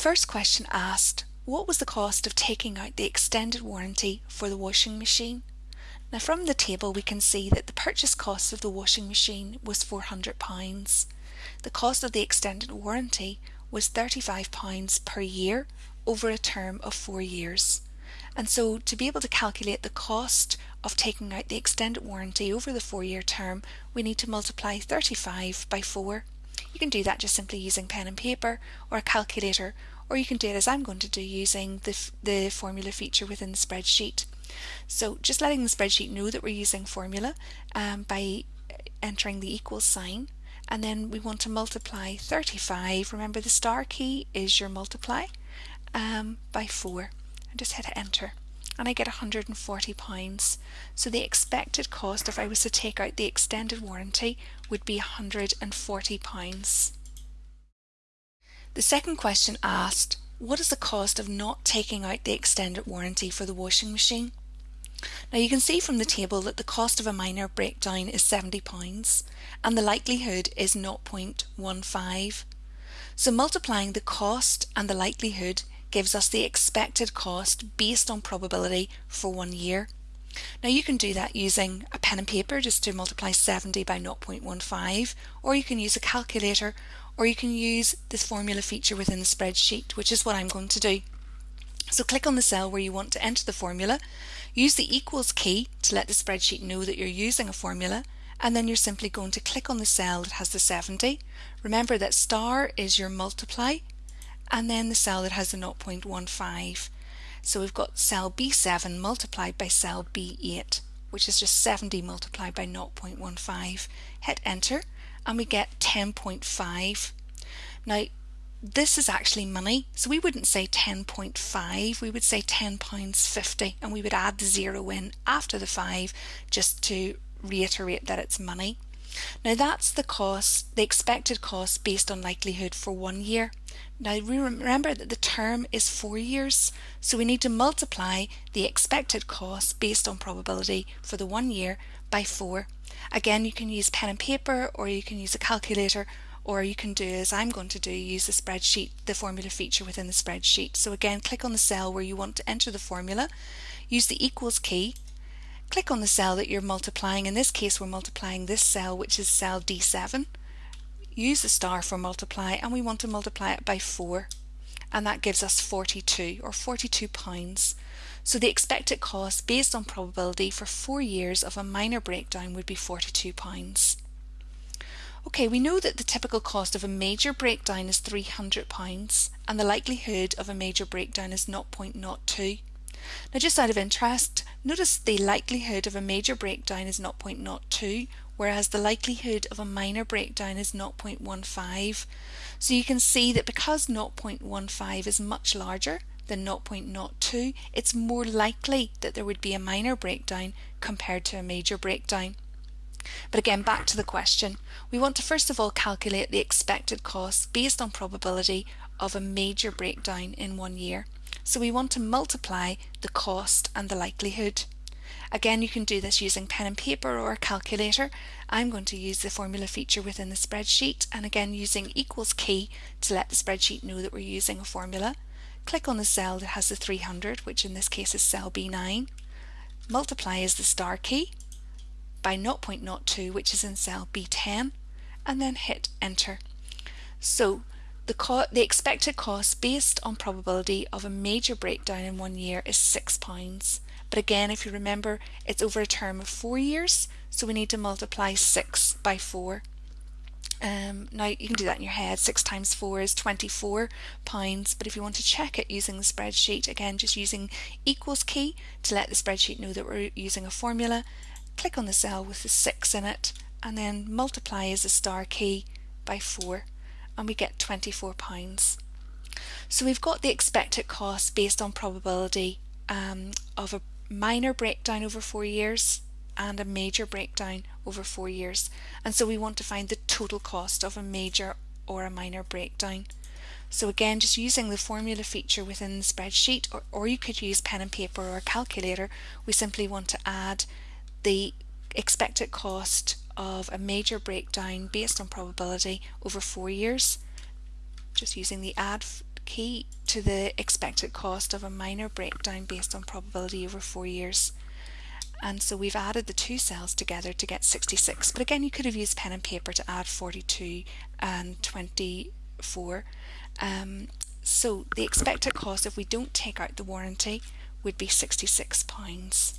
first question asked, what was the cost of taking out the extended warranty for the washing machine? Now from the table we can see that the purchase cost of the washing machine was £400. The cost of the extended warranty was £35 per year over a term of four years. And so to be able to calculate the cost of taking out the extended warranty over the four year term, we need to multiply 35 by 4. You can do that just simply using pen and paper or a calculator, or you can do it as I'm going to do using the, the formula feature within the spreadsheet. So just letting the spreadsheet know that we're using formula um, by entering the equals sign and then we want to multiply 35 remember the star key is your multiply um, by 4 and just hit enter and I get 140 pounds. So the expected cost if I was to take out the extended warranty would be 140 pounds. The second question asked what is the cost of not taking out the extended warranty for the washing machine? Now you can see from the table that the cost of a minor breakdown is £70 and the likelihood is 0.15. So multiplying the cost and the likelihood gives us the expected cost based on probability for one year. Now you can do that using a pen and paper just to multiply 70 by 0.15 or you can use a calculator or you can use this formula feature within the spreadsheet which is what I'm going to do. So click on the cell where you want to enter the formula, use the equals key to let the spreadsheet know that you're using a formula, and then you're simply going to click on the cell that has the 70. Remember that star is your multiply, and then the cell that has the 0.15. So we've got cell B7 multiplied by cell B8, which is just 70 multiplied by 0.15. Hit enter, and we get 10.5. Now, this is actually money. So we wouldn't say 10.5, we would say £10.50 and we would add the zero in after the 5 just to reiterate that it's money. Now that's the cost, the expected cost based on likelihood for one year. Now remember that the term is four years, so we need to multiply the expected cost based on probability for the one year by four. Again, you can use pen and paper or you can use a calculator or you can do as I'm going to do, use the spreadsheet, the formula feature within the spreadsheet. So again, click on the cell where you want to enter the formula, use the equals key, click on the cell that you're multiplying. In this case, we're multiplying this cell, which is cell D7. Use the star for multiply, and we want to multiply it by 4. And that gives us 42, or 42 pounds. So the expected cost based on probability for four years of a minor breakdown would be 42 pounds. Okay, we know that the typical cost of a major breakdown is £300 and the likelihood of a major breakdown is 0.02. Now just out of interest, notice the likelihood of a major breakdown is 0.02 whereas the likelihood of a minor breakdown is 0.15. So you can see that because 0.15 is much larger than 0.02, it's more likely that there would be a minor breakdown compared to a major breakdown. But again, back to the question. We want to first of all calculate the expected cost based on probability of a major breakdown in one year. So we want to multiply the cost and the likelihood. Again, you can do this using pen and paper or a calculator. I'm going to use the formula feature within the spreadsheet and again using equals key to let the spreadsheet know that we're using a formula. Click on the cell that has the 300, which in this case is cell B9. Multiply is the star key by 0.02 which is in cell B10 and then hit enter. So the, the expected cost based on probability of a major breakdown in one year is £6. But again, if you remember, it's over a term of four years, so we need to multiply 6 by 4. Um, now you can do that in your head. 6 times 4 is 24 pounds, but if you want to check it using the spreadsheet, again just using equals key to let the spreadsheet know that we're using a formula click on the cell with the 6 in it and then multiply as a star key by 4 and we get 24 pounds. So we've got the expected cost based on probability um, of a minor breakdown over four years and a major breakdown over four years and so we want to find the total cost of a major or a minor breakdown. So again just using the formula feature within the spreadsheet or, or you could use pen and paper or a calculator we simply want to add the expected cost of a major breakdown based on probability over four years just using the add key to the expected cost of a minor breakdown based on probability over four years. And so we've added the two cells together to get 66. But again, you could have used pen and paper to add 42 and 24. Um, so the expected cost if we don't take out the warranty would be £66.